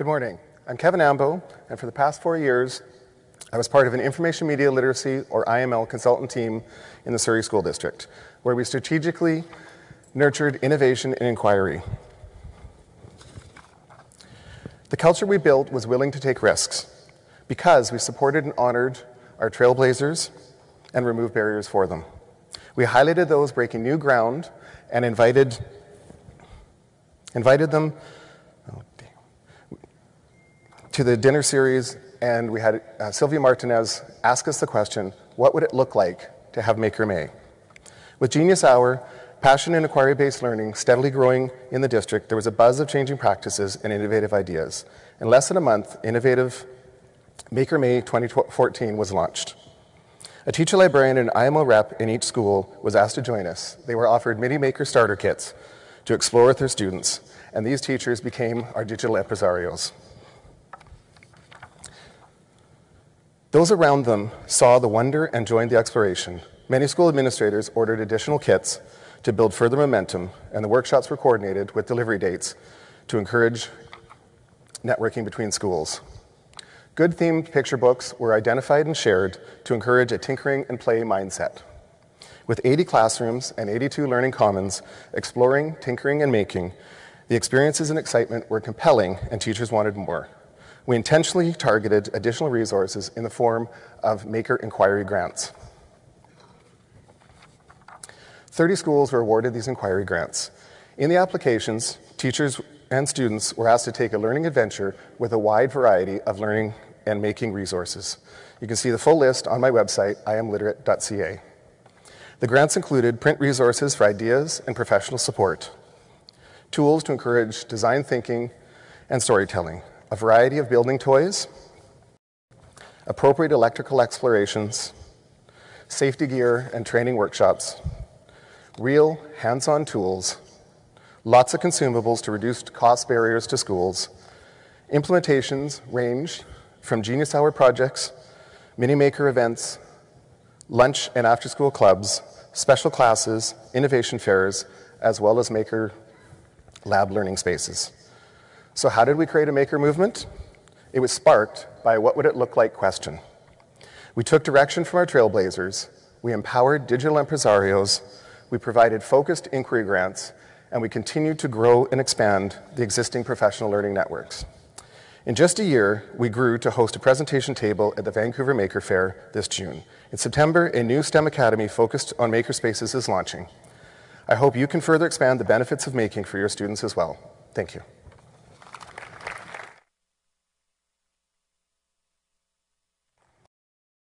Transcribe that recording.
Good morning. I'm Kevin Ambo, and for the past four years, I was part of an information media literacy, or IML, consultant team in the Surrey School District, where we strategically nurtured innovation and inquiry. The culture we built was willing to take risks because we supported and honored our trailblazers and removed barriers for them. We highlighted those breaking new ground and invited, invited them to the dinner series, and we had uh, Sylvia Martinez ask us the question, what would it look like to have Maker May? With Genius Hour, passion and inquiry-based learning steadily growing in the district, there was a buzz of changing practices and innovative ideas. In less than a month, innovative Maker May 2014 was launched. A teacher librarian and IMO rep in each school was asked to join us. They were offered Mini Maker starter kits to explore with their students, and these teachers became our digital impresarios. Those around them saw the wonder and joined the exploration. Many school administrators ordered additional kits to build further momentum, and the workshops were coordinated with delivery dates to encourage networking between schools. Good themed picture books were identified and shared to encourage a tinkering and play mindset. With 80 classrooms and 82 learning commons exploring, tinkering, and making, the experiences and excitement were compelling and teachers wanted more. We intentionally targeted additional resources in the form of Maker Inquiry grants. 30 schools were awarded these inquiry grants. In the applications, teachers and students were asked to take a learning adventure with a wide variety of learning and making resources. You can see the full list on my website, iamliterate.ca. The grants included print resources for ideas and professional support, tools to encourage design thinking and storytelling, a variety of building toys, appropriate electrical explorations, safety gear and training workshops, real hands-on tools, lots of consumables to reduce cost barriers to schools. Implementations range from Genius Hour projects, mini maker events, lunch and after school clubs, special classes, innovation fairs, as well as maker lab learning spaces. So how did we create a maker movement? It was sparked by what would it look like question. We took direction from our trailblazers, we empowered digital impresarios, we provided focused inquiry grants, and we continued to grow and expand the existing professional learning networks. In just a year, we grew to host a presentation table at the Vancouver Maker Faire this June. In September, a new STEM Academy focused on makerspaces is launching. I hope you can further expand the benefits of making for your students as well. Thank you.